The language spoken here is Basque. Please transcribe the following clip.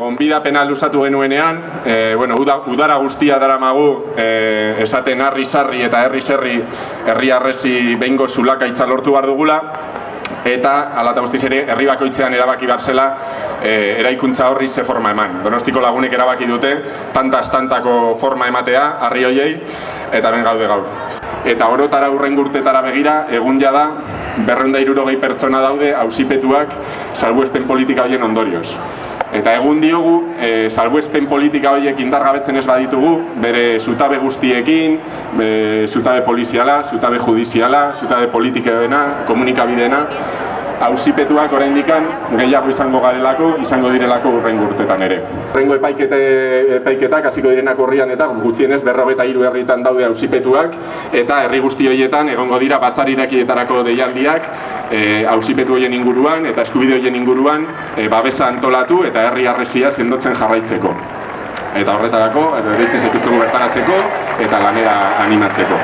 gonbidapena luzatu genuenean, e, bueno, uda, udara guztia daramagu e, esaten harri sarri eta herri serri herri arresi behingo zulakaitza lortu behar dugula, eta ala eta guztiz ere herri bakoitzean erabaki behar zela e, eraikuntza horri ze forma eman. Donostiko lagunek erabaki dute tanta-tantako forma ematea harri hoiei eta ben gaude gaur. Eta orotara urren urtetara begira, egun jada, berreunda irurogei pertsona daude ausipetuak salbuespen politika horien ondorioz. Eta egun diogu, e, salbuespen politika horiek indargabetzen ez baditugu, bere zutabe guztiekin, e, zutabe poliziala, zutabe judiziala, zutabe politikeena, komunikabideena, ausipetuak oraindikan gehiago izango garelako, izango direlako urrengo urtetan ere. Urrengo epaikete, epaiketak hasiko direnak horrian eta gutxienez berrogeta hiru herritan daude ausipetuak eta herri guzti horietan egongo dira batzariraki deialdiak e, ausipetu horien inguruan eta eskubide horien inguruan e, babesa antolatu eta herri arresia sendotzen jarraitzeko. Eta horretarako, erditzen zaituztegu bertaratzeko eta lanera animatzeko.